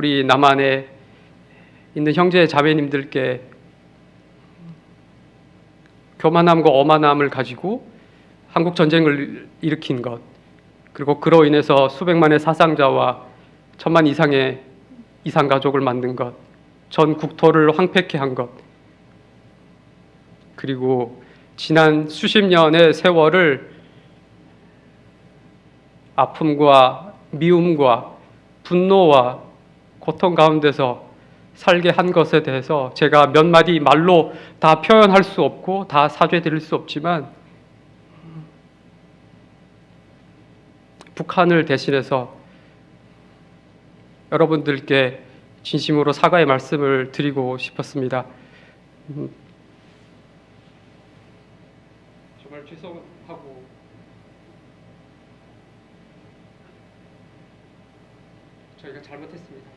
우리 남한에 있는 형제 자매님들께 교만함과 어만함을 가지고 한국 전쟁을 일으킨 것 그리고 그로 인해서 수백만의 사상자와 천만 이상의 이상 가족을 만든 것, 전 국토를 황폐케 한 것, 그리고 지난 수십 년의 세월을 아픔과 미움과 분노와 고통 가운데서 살게 한 것에 대해서 제가 몇 마디 말로 다 표현할 수 없고 다 사죄드릴 수 없지만 북한을 대신해서 여러분들께 진심으로 사과의 말씀을 드리고 싶었습니다. 음, 정말 죄송하고 저희가 잘못했습니다.